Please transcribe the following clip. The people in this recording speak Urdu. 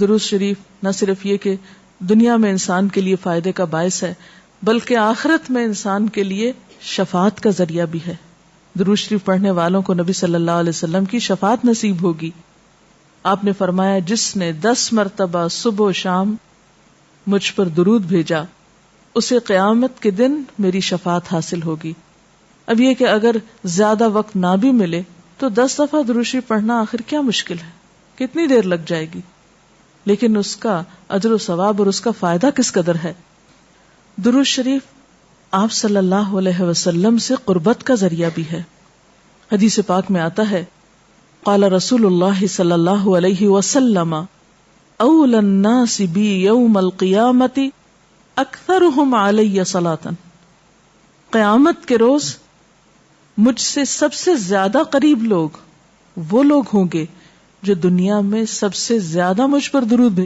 درست شریف نہ صرف یہ کہ دنیا میں انسان کے لیے فائدے کا باعث ہے، بلکہ آخرت میں انسان کے لیے شفاعت کا ذریعہ بھی ہے۔ درود شریف پڑھنے والوں کو نبی صلی اللہ علیہ وسلم کی شفاعت نصیب ہوگی۔ آپ نے فرمایا، جس نے دس مرتبہ صبح و شام مجھ پر درود بھیجا، اسے قیامت کے دن میری شفاعت حاصل ہوگی۔ اب یہ کہ اگر زیادہ وقت نہ بھی ملے، تو دس دفعہ دروشی پڑھنا آخر کیا مشکل ہے؟ کتنی دیر لگ جائے گی؟ لیکن اس کا اجر و ثواب اور اس کا فائدہ کس قدر ہے؟ درود شریف آپ صلی اللہ علیہ وسلم سے قربت کا ذریعہ بھی ہے۔ حدیث پاک میں آتا ہے، قال رسول اللہ صلی اللہ علیہ وسلم، اول الناس بی یوم القیامت اکثرهم علی صلاتا قیامت کے روز مجھ سے سب سے زیادہ قریب لوگ وہ لوگ ہوں گے جو دنیا میں سب سے زیادہ مجھ پر درود